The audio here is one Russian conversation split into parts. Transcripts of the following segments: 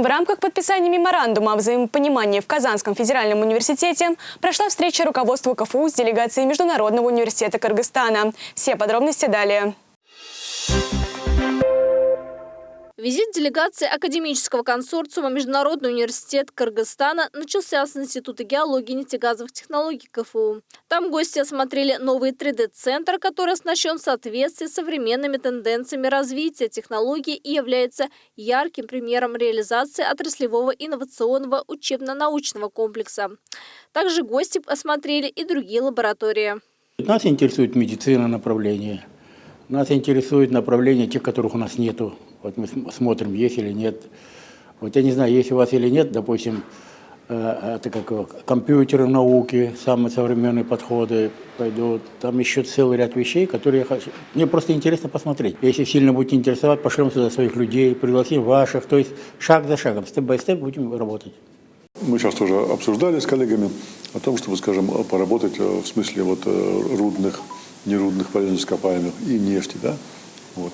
В рамках подписания меморандума о взаимопонимании в Казанском федеральном университете прошла встреча руководства КФУ с делегацией Международного университета Кыргызстана. Все подробности далее. Визит делегации академического консорциума Международный университет Кыргызстана начался с Института геологии и нефтегазовых технологий КФУ. Там гости осмотрели новый 3D-центр, который оснащен в соответствии с современными тенденциями развития технологий и является ярким примером реализации отраслевого инновационного учебно-научного комплекса. Также гости осмотрели и другие лаборатории. Нас интересует медицина направление. Нас интересует направление тех, которых у нас нету вот мы смотрим, есть или нет. Вот я не знаю, есть у вас или нет, допустим, э, это как компьютеры науки, самые современные подходы пойдут. Там еще целый ряд вещей, которые я хочу. Мне просто интересно посмотреть. Если сильно будете интересовать, пошлем сюда своих людей, пригласим ваших. То есть шаг за шагом, степ-бай-степ будем работать. Мы сейчас тоже обсуждали с коллегами о том, чтобы, скажем, поработать э, в смысле вот э, рудных, нерудных полезных ископаемых и нефти, да, вот.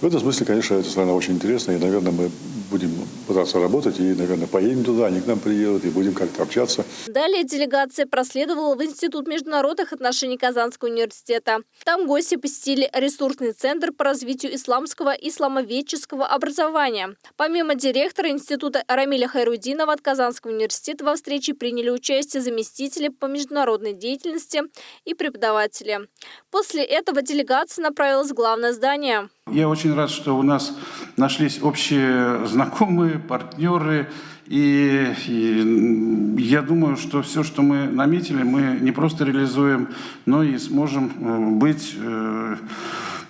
В этом смысле, конечно, эта страна очень интересная, и, наверное, мы будем пытаться работать, и, наверное, поедем туда, они к нам приедут, и будем как-то общаться. Далее делегация проследовала в Институт международных отношений Казанского университета. Там гости посетили ресурсный центр по развитию исламского и исламоведческого образования. Помимо директора Института Рамиля Хайрудинова от Казанского университета во встрече приняли участие заместители по международной деятельности и преподаватели. После этого делегация направилась в главное здание. Я очень рад, что у нас нашлись общие знакомые, партнеры. И, и я думаю, что все, что мы наметили, мы не просто реализуем, но и сможем э, быть э,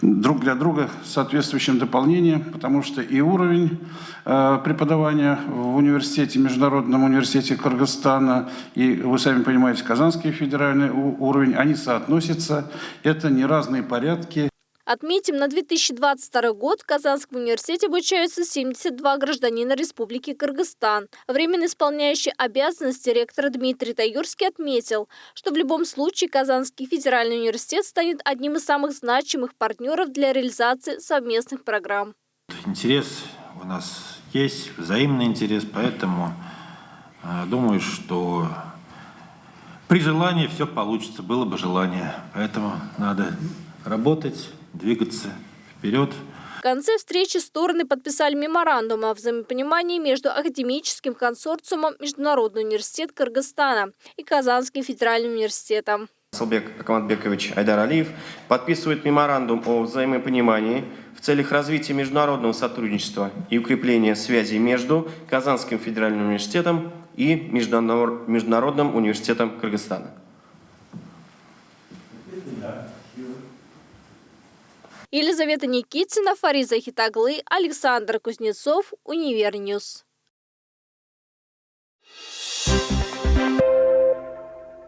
друг для друга соответствующим дополнением, потому что и уровень э, преподавания в университете, Международном университете Кыргызстана, и, вы сами понимаете, Казанский федеральный уровень, они соотносятся. Это не разные порядки. Отметим, на 2022 год в Казанском университете обучаются 72 гражданина Республики Кыргызстан. Временно исполняющий обязанности ректор Дмитрий Таюрский отметил, что в любом случае Казанский федеральный университет станет одним из самых значимых партнеров для реализации совместных программ. Интерес у нас есть, взаимный интерес, поэтому э, думаю, что при желании все получится, было бы желание. Поэтому надо работать, двигаться вперед. В конце встречи стороны подписали меморандум о взаимопонимании между академическим консорциумом Международный университет Кыргызстана и Казанским федеральным университетом. Салбек Акматбекович Айдар Алиев подписывает меморандум о взаимопонимании в целях развития международного сотрудничества и укрепления связи между Казанским федеральным университетом и Международным университетом Кыргызстана. Елизавета Никитина, Фариза Хитаглы, Александр Кузнецов, Univer News. Thank you.